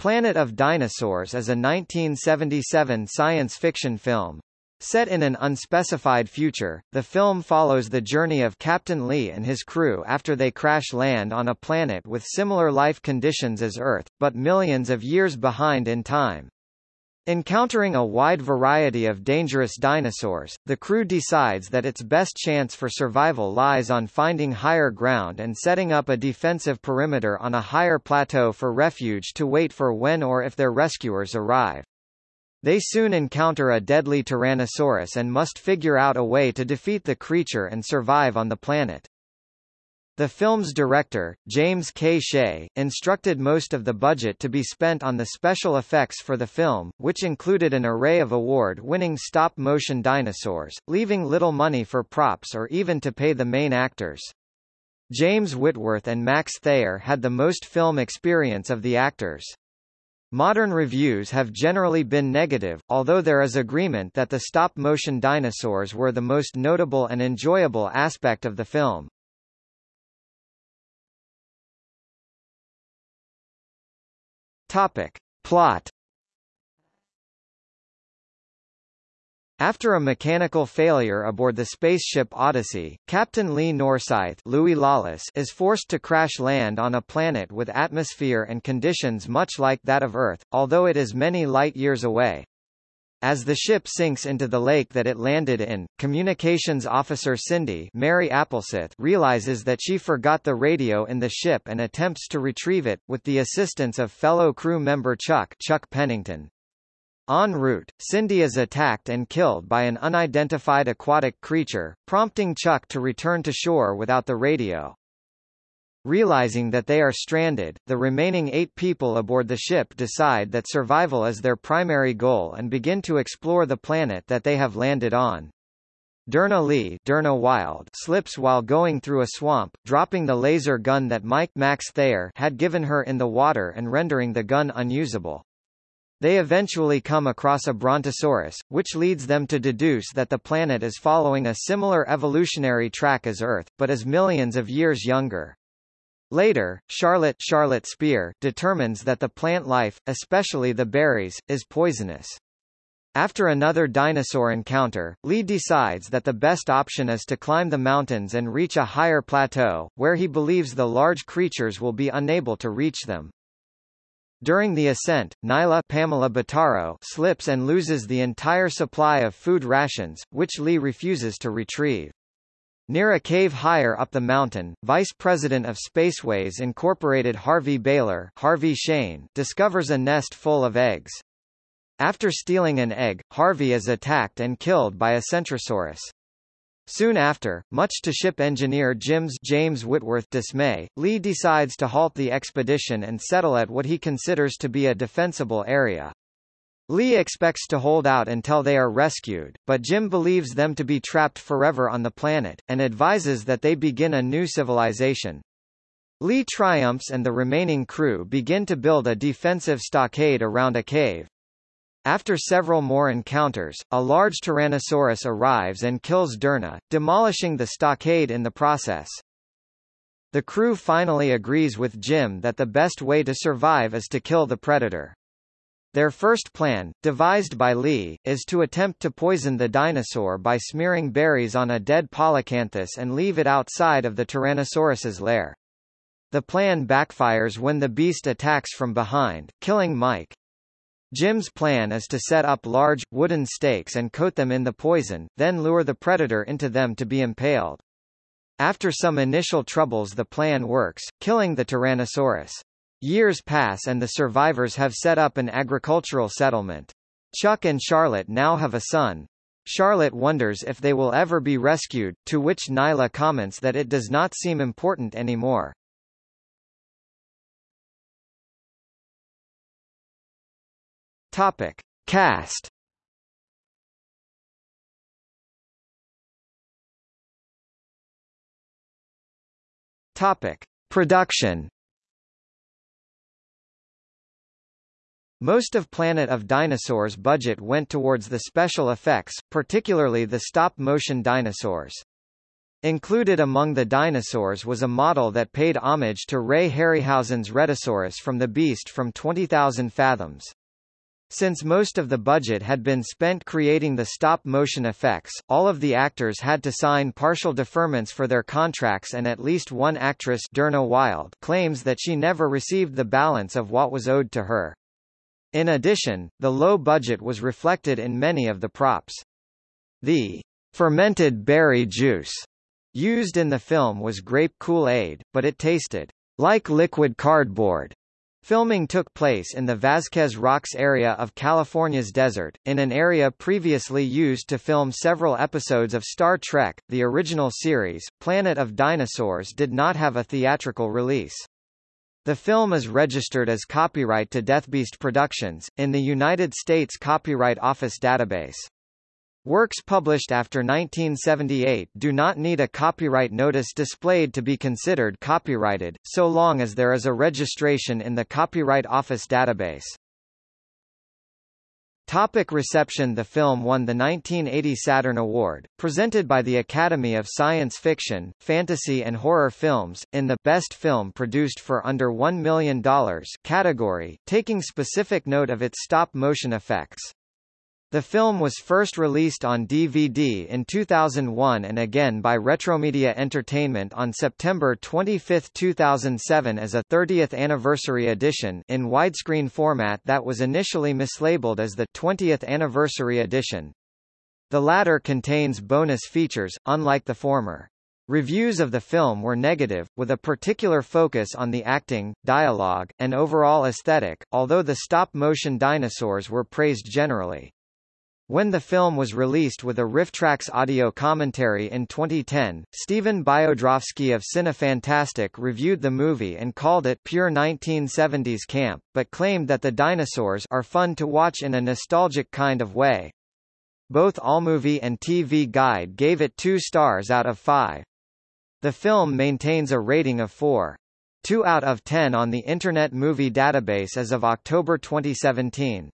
Planet of Dinosaurs is a 1977 science fiction film. Set in an unspecified future, the film follows the journey of Captain Lee and his crew after they crash land on a planet with similar life conditions as Earth, but millions of years behind in time. Encountering a wide variety of dangerous dinosaurs, the crew decides that its best chance for survival lies on finding higher ground and setting up a defensive perimeter on a higher plateau for refuge to wait for when or if their rescuers arrive. They soon encounter a deadly Tyrannosaurus and must figure out a way to defeat the creature and survive on the planet. The film's director, James K. Shea, instructed most of the budget to be spent on the special effects for the film, which included an array of award-winning stop-motion dinosaurs, leaving little money for props or even to pay the main actors. James Whitworth and Max Thayer had the most film experience of the actors. Modern reviews have generally been negative, although there is agreement that the stop-motion dinosaurs were the most notable and enjoyable aspect of the film. Topic. Plot After a mechanical failure aboard the spaceship Odyssey, Captain Lee Norsythe Louis Lawless is forced to crash land on a planet with atmosphere and conditions much like that of Earth, although it is many light-years away. As the ship sinks into the lake that it landed in, communications officer Cindy Mary Appleseth realizes that she forgot the radio in the ship and attempts to retrieve it, with the assistance of fellow crew member Chuck, Chuck Pennington. En route, Cindy is attacked and killed by an unidentified aquatic creature, prompting Chuck to return to shore without the radio. Realizing that they are stranded, the remaining eight people aboard the ship decide that survival is their primary goal and begin to explore the planet that they have landed on. Derna Lee Derna Wylde slips while going through a swamp, dropping the laser gun that Mike Max Thayer had given her in the water and rendering the gun unusable. They eventually come across a brontosaurus, which leads them to deduce that the planet is following a similar evolutionary track as Earth, but is millions of years younger. Later, Charlotte, Charlotte Speer determines that the plant life, especially the berries, is poisonous. After another dinosaur encounter, Lee decides that the best option is to climb the mountains and reach a higher plateau, where he believes the large creatures will be unable to reach them. During the ascent, Nyla Pamela Bottaro slips and loses the entire supply of food rations, which Lee refuses to retrieve. Near a cave higher up the mountain, Vice President of Spaceways Incorporated Harvey Baylor Harvey Shain discovers a nest full of eggs. After stealing an egg, Harvey is attacked and killed by a Centrosaurus. Soon after, much to ship engineer Jim's James Whitworth dismay, Lee decides to halt the expedition and settle at what he considers to be a defensible area. Lee expects to hold out until they are rescued, but Jim believes them to be trapped forever on the planet, and advises that they begin a new civilization. Lee triumphs and the remaining crew begin to build a defensive stockade around a cave. After several more encounters, a large Tyrannosaurus arrives and kills Derna, demolishing the stockade in the process. The crew finally agrees with Jim that the best way to survive is to kill the predator. Their first plan, devised by Lee, is to attempt to poison the dinosaur by smearing berries on a dead polacanthus and leave it outside of the Tyrannosaurus's lair. The plan backfires when the beast attacks from behind, killing Mike. Jim's plan is to set up large, wooden stakes and coat them in the poison, then lure the predator into them to be impaled. After some initial troubles the plan works, killing the Tyrannosaurus. Years pass and the survivors have set up an agricultural settlement. Chuck and Charlotte now have a son. Charlotte wonders if they will ever be rescued, to which Nyla comments that it does not seem important anymore. Topic. Cast Topic. Production Most of Planet of Dinosaurs' budget went towards the special effects, particularly the stop-motion dinosaurs. Included among the dinosaurs was a model that paid homage to Ray Harryhausen's Rhedosaurus from The Beast from 20,000 Fathoms. Since most of the budget had been spent creating the stop-motion effects, all of the actors had to sign partial deferments for their contracts and at least one actress Derna Wylde claims that she never received the balance of what was owed to her. In addition, the low budget was reflected in many of the props. The fermented berry juice used in the film was grape Kool-Aid, but it tasted like liquid cardboard. Filming took place in the Vasquez Rocks area of California's desert, in an area previously used to film several episodes of Star Trek. The original series, Planet of Dinosaurs did not have a theatrical release. The film is registered as copyright to Deathbeast Productions, in the United States Copyright Office database. Works published after 1978 do not need a copyright notice displayed to be considered copyrighted, so long as there is a registration in the Copyright Office database. Topic reception The film won the 1980 Saturn Award, presented by the Academy of Science Fiction, Fantasy and Horror Films, in the Best Film Produced for Under $1 Million category, taking specific note of its stop-motion effects. The film was first released on DVD in 2001 and again by Retromedia Entertainment on September 25, 2007 as a 30th anniversary edition in widescreen format that was initially mislabeled as the 20th anniversary edition. The latter contains bonus features, unlike the former. Reviews of the film were negative, with a particular focus on the acting, dialogue, and overall aesthetic, although the stop-motion dinosaurs were praised generally. When the film was released with a RiffTrax audio commentary in 2010, Stephen Biodrowski of Cinefantastique reviewed the movie and called it pure 1970s camp, but claimed that the dinosaurs are fun to watch in a nostalgic kind of way. Both AllMovie and TV Guide gave it two stars out of five. The film maintains a rating of 4. 2 out of 10 on the Internet Movie Database as of October 2017.